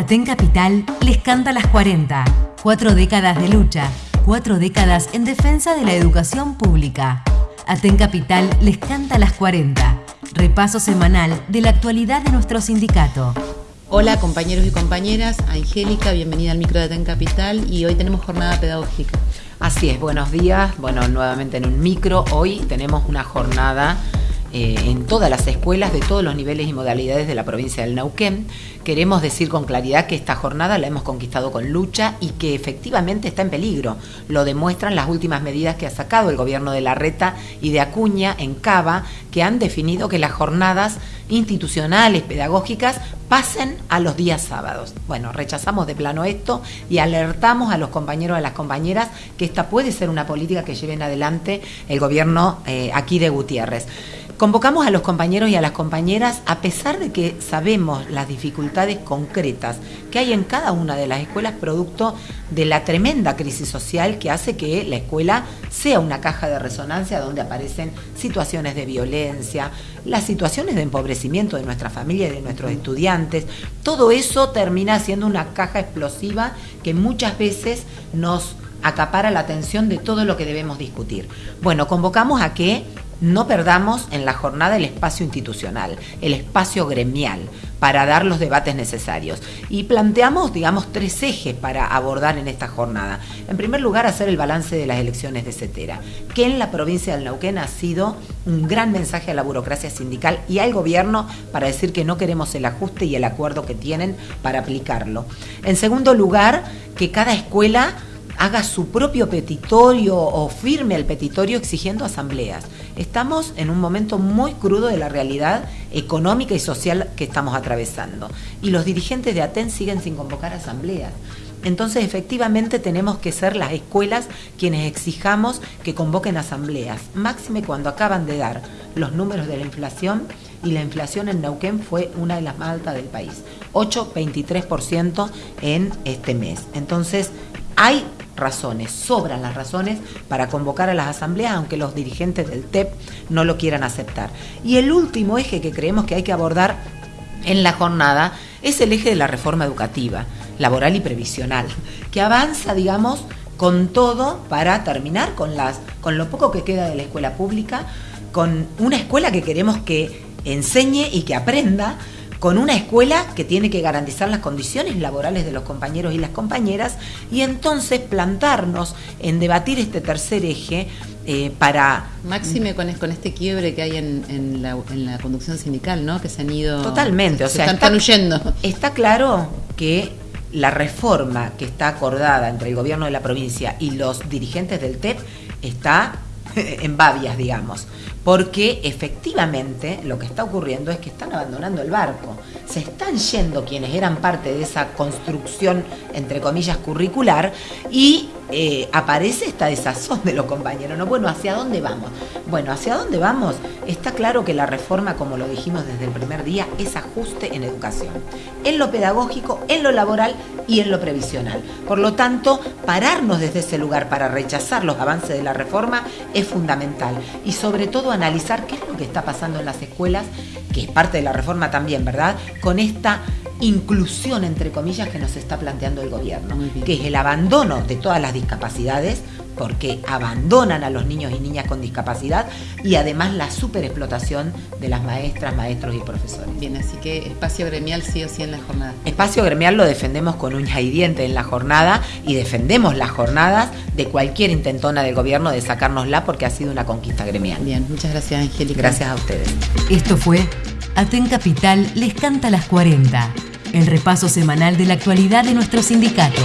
Aten Capital les canta las 40. Cuatro décadas de lucha, cuatro décadas en defensa de la educación pública. Aten Capital les canta las 40. Repaso semanal de la actualidad de nuestro sindicato. Hola compañeros y compañeras, Angélica, bienvenida al micro de Aten Capital y hoy tenemos jornada pedagógica. Así es, buenos días. Bueno, nuevamente en un micro. Hoy tenemos una jornada eh, en todas las escuelas de todos los niveles y modalidades de la provincia del Neuquén. Queremos decir con claridad que esta jornada la hemos conquistado con lucha y que efectivamente está en peligro. Lo demuestran las últimas medidas que ha sacado el gobierno de Larreta y de Acuña en Cava, que han definido que las jornadas institucionales, pedagógicas, pasen a los días sábados. Bueno, rechazamos de plano esto y alertamos a los compañeros y a las compañeras que esta puede ser una política que lleven adelante el gobierno eh, aquí de Gutiérrez. Convocamos a los compañeros y a las compañeras, a pesar de que sabemos las dificultades concretas que hay en cada una de las escuelas, producto de la tremenda crisis social que hace que la escuela sea una caja de resonancia donde aparecen situaciones de violencia, las situaciones de empobrecimiento de nuestra familia y de nuestros estudiantes. Todo eso termina siendo una caja explosiva que muchas veces nos acapara la atención de todo lo que debemos discutir. Bueno, convocamos a que no perdamos en la jornada el espacio institucional, el espacio gremial, para dar los debates necesarios. Y planteamos, digamos, tres ejes para abordar en esta jornada. En primer lugar, hacer el balance de las elecciones de CETERA, que en la provincia del Neuquén ha sido un gran mensaje a la burocracia sindical y al gobierno para decir que no queremos el ajuste y el acuerdo que tienen para aplicarlo. En segundo lugar, que cada escuela haga su propio petitorio o firme el petitorio exigiendo asambleas. Estamos en un momento muy crudo de la realidad económica y social que estamos atravesando. Y los dirigentes de ATEN siguen sin convocar asambleas. Entonces, efectivamente, tenemos que ser las escuelas quienes exijamos que convoquen asambleas, máxime cuando acaban de dar los números de la inflación y la inflación en Neuquén fue una de las más altas del país, 8,23% en este mes. Entonces, hay razones, sobran las razones para convocar a las asambleas, aunque los dirigentes del TEP no lo quieran aceptar. Y el último eje que creemos que hay que abordar en la jornada es el eje de la reforma educativa, laboral y previsional, que avanza, digamos, con todo para terminar con las con lo poco que queda de la escuela pública, con una escuela que queremos que enseñe y que aprenda con una escuela que tiene que garantizar las condiciones laborales de los compañeros y las compañeras y entonces plantarnos en debatir este tercer eje eh, para... Máxime con, con este quiebre que hay en, la, conducción sindical, ¿no? Que se han ido... Totalmente, o sea, están, huyendo. Está claro que la reforma que está acordada entre el gobierno de la provincia y los dirigentes del TEP está en babias, digamos porque efectivamente lo que está ocurriendo es que están abandonando el barco. Se están yendo quienes eran parte de esa construcción, entre comillas, curricular y eh, aparece esta desazón de los compañeros. ¿no? Bueno, ¿hacia dónde vamos? Bueno, ¿hacia dónde vamos? Está claro que la reforma, como lo dijimos desde el primer día, es ajuste en educación, en lo pedagógico, en lo laboral y en lo previsional. Por lo tanto, pararnos desde ese lugar para rechazar los avances de la reforma es fundamental y sobre todo analizar qué es lo que está pasando en las escuelas, que es parte de la reforma también, ¿verdad? Con esta inclusión, entre comillas, que nos está planteando el gobierno, que es el abandono de todas las discapacidades, porque abandonan a los niños y niñas con discapacidad y además la superexplotación de las maestras, maestros y profesores. Bien, así que espacio gremial sí o sí en la jornada. Espacio gremial lo defendemos con uña y diente en la jornada y defendemos las jornadas de cualquier intentona del gobierno de sacárnosla porque ha sido una conquista gremial. Bien, muchas gracias Angélica. Gracias a ustedes. Esto fue Aten Capital les canta las 40 el repaso semanal de la actualidad de nuestro sindicato.